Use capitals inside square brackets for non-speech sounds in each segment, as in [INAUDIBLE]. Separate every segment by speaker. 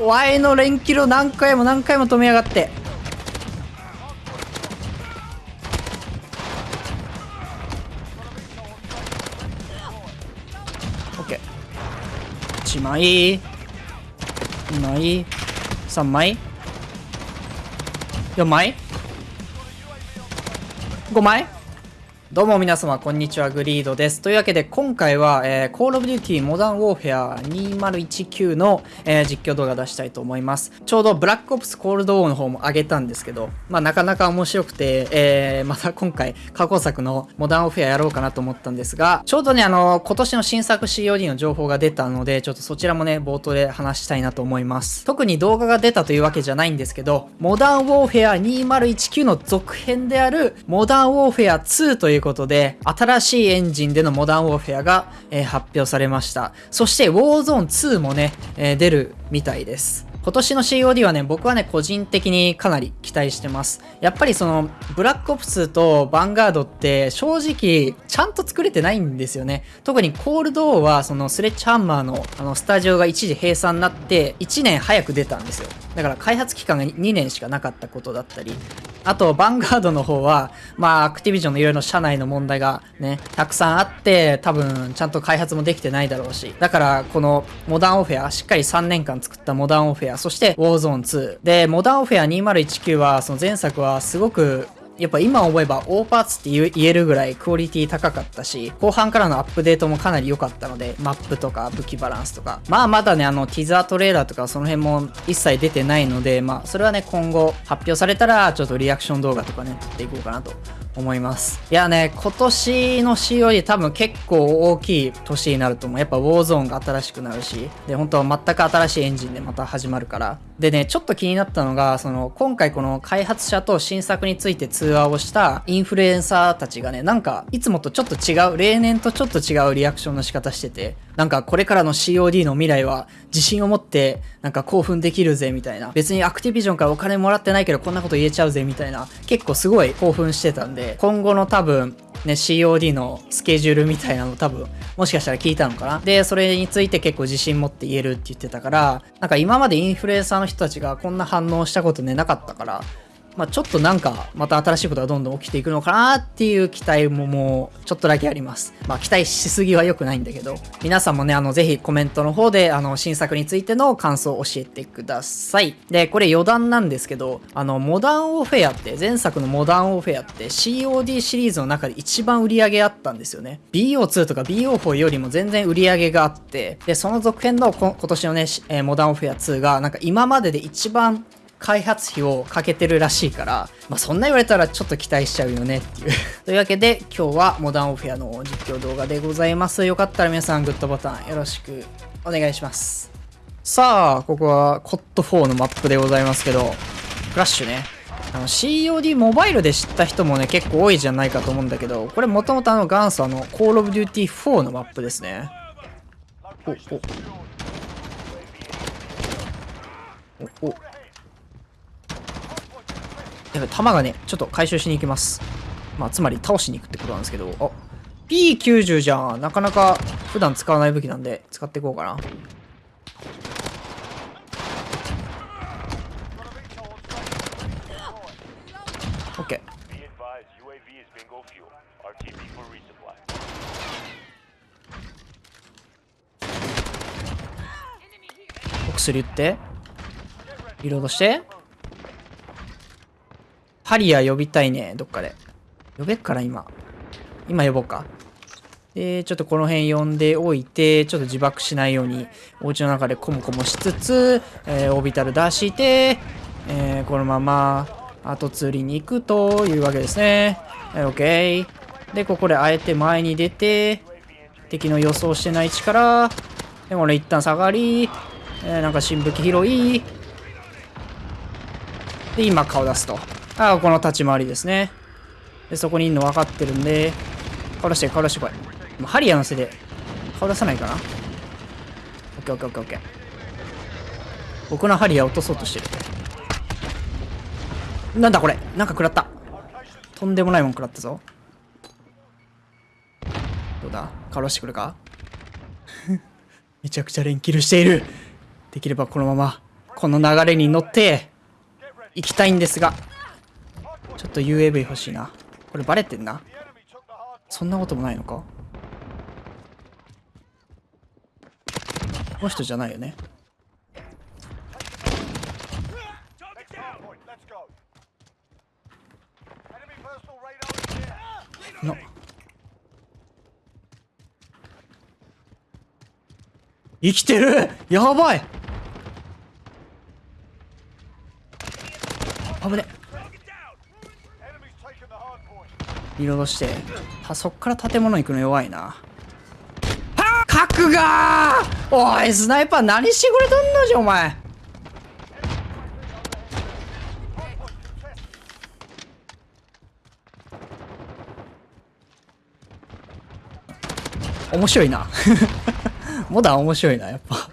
Speaker 1: Y の連キルを何回も何回も止めやがって。オッケー。1枚。2枚。3枚。4枚。5枚。どうも皆様、こんにちは、グリードです。というわけで、今回は、えー、Call of Duty Modern Warfare 2019の、えー、実況動画出したいと思います。ちょうど、ブラックオプスコールドウォーの方も上げたんですけど、まあ、なかなか面白くて、えー、また今回、過去作のモダンオフェアやろうかなと思ったんですが、ちょうどね、あの、今年の新作 COD の情報が出たので、ちょっとそちらもね、冒頭で話したいなと思います。特に動画が出たというわけじゃないんですけど、モダンウォーフェア2019の続編である、モダンウォーフェア2といういうことで、新しいエンジンでのモダンウォーフェアが、えー、発表されました。そして、ウォーゾーン2もね、えー、出るみたいです。今年の COD はね、僕はね、個人的にかなり期待してます。やっぱりその、ブラックオプスとヴァンガードって正直、ちゃんと作れてないんですよね。特にコールドーは、そのスレッチハンマーのあのスタジオが一時閉鎖になって、1年早く出たんですよ。だから開発期間が2年しかなかったことだったり、あと、ヴァンガードの方は、まあ、アクティビジョンのいろいろ社内の問題がね、たくさんあって、多分、ちゃんと開発もできてないだろうし。だから、この、モダンオフェア、しっかり3年間作ったモダンオフェア、そして、ウォーゾーン2。で、モダンオフェア2019は、その前作はすごくやっぱ今思えば大パーツって言えるぐらいクオリティ高かったし、後半からのアップデートもかなり良かったので、マップとか武器バランスとか。まあまだね、あの、ティザートレーラーとかその辺も一切出てないので、まあそれはね、今後発表されたらちょっとリアクション動画とかね、撮っていこうかなと思います。いやね、今年の COD 多分結構大きい年になると思う。やっぱウォーゾーンが新しくなるし、で、本当は全く新しいエンジンでまた始まるから。でね、ちょっと気になったのが、その、今回この開発者と新作について通話をしたインフルエンサーたちがね、なんか、いつもとちょっと違う、例年とちょっと違うリアクションの仕方してて、なんかこれからの COD の未来は自信を持ってなんか興奮できるぜみたいな。別にアクティビジョンからお金もらってないけどこんなこと言えちゃうぜみたいな。結構すごい興奮してたんで、今後の多分ね、COD のスケジュールみたいなの多分、もしかしたら聞いたのかな。で、それについて結構自信持って言えるって言ってたから、なんか今までインフルエンサーの人たちがこんな反応したことね、なかったから、まあ、ちょっとなんか、また新しいことがどんどん起きていくのかなっていう期待ももう、ちょっとだけあります。まあ、期待しすぎは良くないんだけど、皆さんもね、あの、ぜひコメントの方で、あの、新作についての感想を教えてください。で、これ余談なんですけど、あの、モダンオフェアって、前作のモダンオフェアって COD シリーズの中で一番売り上げあったんですよね。BO2 とか BO4 よりも全然売り上げがあって、で、その続編の今年のね、え、モダンオフェア2が、なんか今までで一番開発費をかけてるらしいから、まあ、そんな言われたらちょっと期待しちゃうよねっていう。[LAUGHS] というわけで今日はモダンオフェアの実況動画でございます。よかったら皆さんグッドボタンよろしくお願いします。さあここはコット4のマップでございますけどフラッシュね。あの COD モバイルで知った人もね結構多いじゃないかと思うんだけどこれもともとあの元祖あの Call of Duty 4のマップですね。おお。おお。やばい、弾がね、ちょっと回収しに行きます。まあ、つまり倒しに行くってことなんですけど、あ、P90 じゃん。なかなか普段使わない武器なんで、使っていこうかな。オッケー。お薬打って。リロードして。ハリア呼びたいね、どっかで。呼べっから今。今呼ぼうか。で、ちょっとこの辺呼んでおいて、ちょっと自爆しないように、お家の中でコモコモしつつ、えー、オービタル出して、えー、このまま、後釣りに行くというわけですね。はい、OK。で、ここであえて前に出て、敵の予想してない位置から、で、これ一旦下がり、えー、なんか新武器拾い、で、今顔出すと。ああ、この立ち回りですね。で、そこにいるの分かってるんで、顔出して、顔出してこい。もうハリアのせいで、顔出さないかなオッケーオッケーオッケーオッケー。僕のハリア落とそうとしてる。なんだこれなんか食らった。とんでもないもん食らったぞ。どうだ？顔出してくるか？めちゃくちゃ連キルしている。できればこのままこの流れに乗って行きたいんですがちょっと UAV 欲しいな。これバレてんな。そんなこともないのか？この人じゃないよね？生きてる？やばい！危ねリロードしてあそっから建物行くの弱いな。は核がおいスナイパー何してくれとんのじゃお前！面白いな。モダン面白いなやっぱ。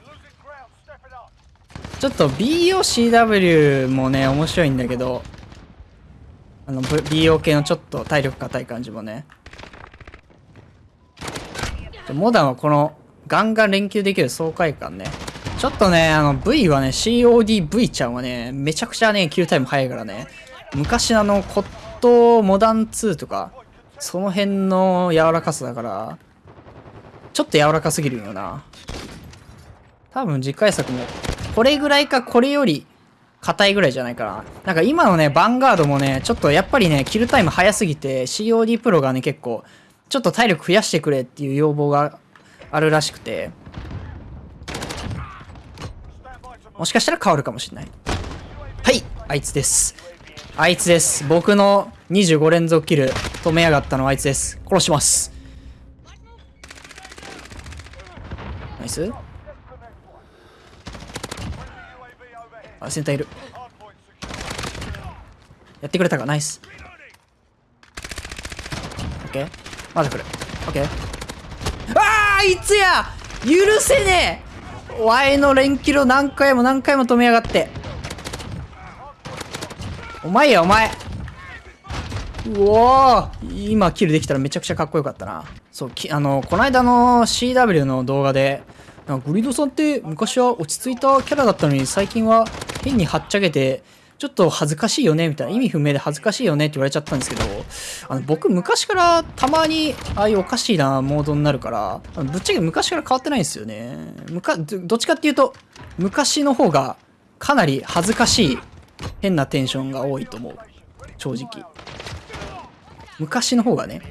Speaker 1: ちょっと BOCW もね面白いんだけど。あの BO 系のちょっと体力硬い感じもね。モダンはこのガンガン連休できる爽快感ね。ちょっとねあの V はね CODV ちゃんはねめちゃくちゃねキルタイム早いからね。昔のあのコットモダン2とかその辺の柔らかさだからちょっと柔らかすぎるよな。多分次回作も、これぐらいかこれより硬いぐらいじゃないかな。なんか今のね、ヴァンガードもね、ちょっとやっぱりね、キルタイム早すぎて、COD プロがね、結構、ちょっと体力増やしてくれっていう要望があるらしくて、もしかしたら変わるかもしれない。はい、あいつです。あいつです。僕の25連続キル止めやがったのはあいつです。殺します。ナイスあセンターいる。やってくれたか？ナイス。オッケー。まだ来る。オッケー。ああいつや！許せねえ！ワイの連キロ何回も何回も止めやがって。お前やお前。うお今キルできたらめちゃくちゃかっこよかったな。そうきあのこの間の CW の動画でなんかグリードさんって昔は落ち着いたキャラだったのに最近は変にはっちゃけてちょっと恥ずかしいよねみたいな。意味不明で恥ずかしいよねって言われちゃったんですけどあの僕昔からたまにああいうおかしいなモードになるからぶっちゃけ昔から変わってないんですよね。むかどっちかっていうと昔の方がかなり恥ずかしい変なテンションが多いと思う。正直。昔の方がね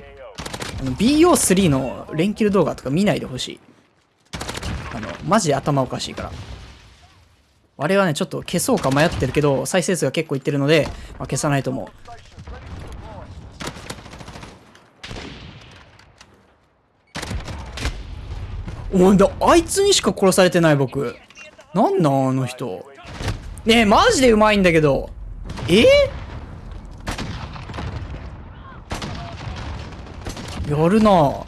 Speaker 1: BO3 の連キル動画とか見ないでほしい、マジで頭おかしいから。あれはね、ちょっと消そうか迷ってるけど、再生数が結構いってるので、まあ、消さないと思う。おんだ、あいつにしか殺されてない僕。なんなんあの人。ねえ、マジでうまいんだけど。え？やるな [LAUGHS]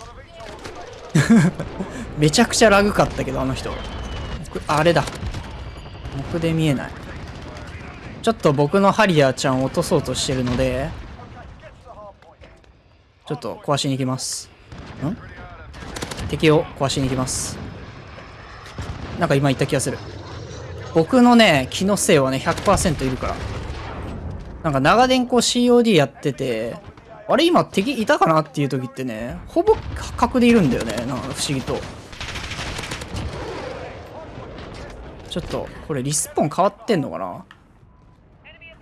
Speaker 1: めちゃくちゃラグかったけど、あの人。あれだ。僕で見えない。ちょっと僕のハリアーちゃんを落とそうとしてるので、ちょっと壊しに行きます。ん？敵を壊しに行きます。なんか今言った気がする。僕のね、気のせいはね、100%いるから。なんか長電光 COD やってて、あれ今敵いたかなっていう時ってね、ほぼ角でいるんだよね。なんか不思議と。ちょっと、これリスポン変わってんのかな？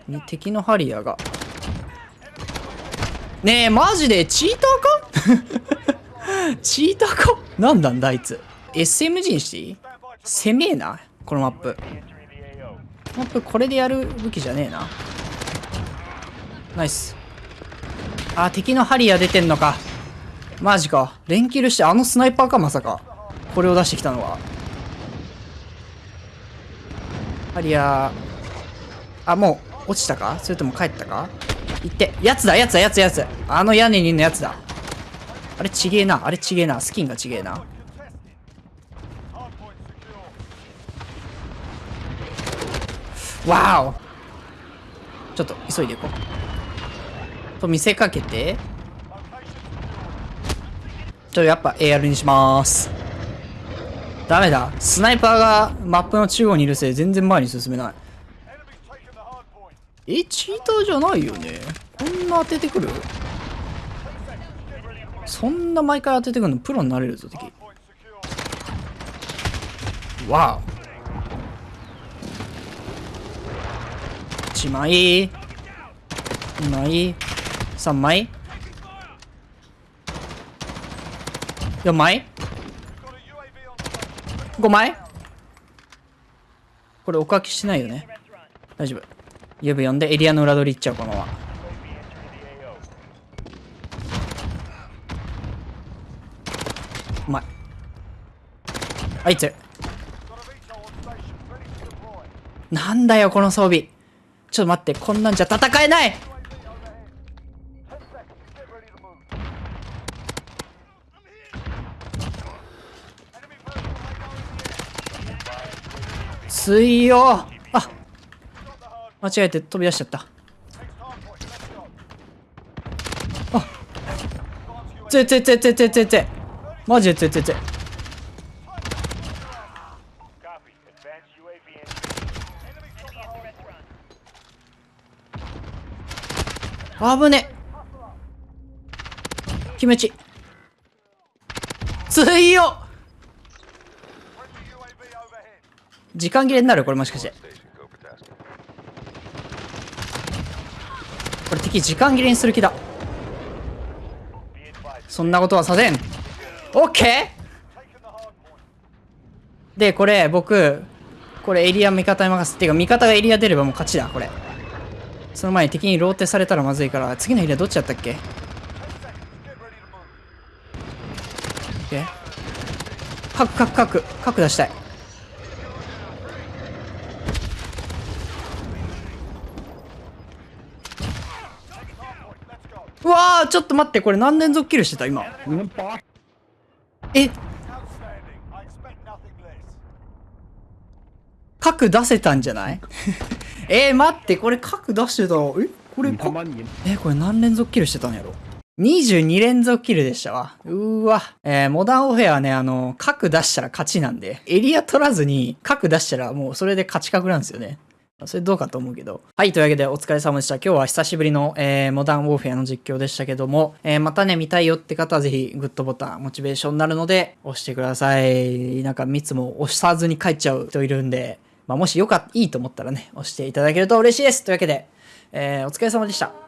Speaker 1: に敵のハリアーが。ねえ、マジで？チーターか？[LAUGHS] チーターか？なんなんだあいつ？SMG にしていい？攻めえな、このマップ。マップこれでやる武器じゃねえな。ナイス。あ、敵のハリアー出てんのか。マジか。連キルしてあのスナイパーか、まさか。これを出してきたのは。ハリア。あ、もう、落ちたか？それとも帰ったか？行って。やつだ、やつだ、やつ、やつ。あの屋根にいるのやつだ。あれちげえな。あれちげえな。スキンがちげえな。わおちょっと、急いでいこう。と見せかけて。ちょっとやっぱ AR にしまーす。ダメだ。スナイパーがマップの中央にいるせい全然前に進めない。え、チーターじゃないよね？こんな当ててくる？そんな毎回当ててくるのプロになれるぞ、敵。わお。1枚。2枚。3枚。4枚5枚？これおかきしないよね。大丈夫。指呼んでエリアの裏取り行っちゃうこのまま。うまい。あいつ。なんだよこの装備。ちょっと待ってこんなんじゃ戦えない。水よ。あ間違えて飛び出しちゃった。あつえつえつえつえつえつえつえマジでつえつえつえ危ね気持ち。いよ。時間切れになるこれもしかして。これ敵時間切れにする気だ。そんなことはさせん。オッケー！でこれ僕これエリア味方に任せっていうか味方がエリア出ればもう勝ちだこれ。その前に敵にローテされたらまずいから次のエリアどっちだったっけ？オッケー核核核核出したい。わーちょっと待ってこれ何連続キルしてた今。え？核出せたんじゃない？[LAUGHS] えー、待ってこれ核出してたえ？これえこれ何連続キルしてたんやろ？22連続キルでしたわ。うーわ。えー、モダンオフェアはね、あの、核出したら勝ちなんで、エリア取らずに核出したらもうそれで勝ち確なんですよね。それどうかと思うけど。はい、というわけでお疲れ様でした。今日は久しぶりの、えー、モダンウォーフェアの実況でしたけども、えー、またね、見たいよって方はぜひグッドボタン、モチベーションになるので、押してください。なんか、つも押さずに帰っちゃう人いるんで、まあ、もしよかった、いいと思ったらね、押していただけると嬉しいです。というわけで、えー、お疲れ様でした。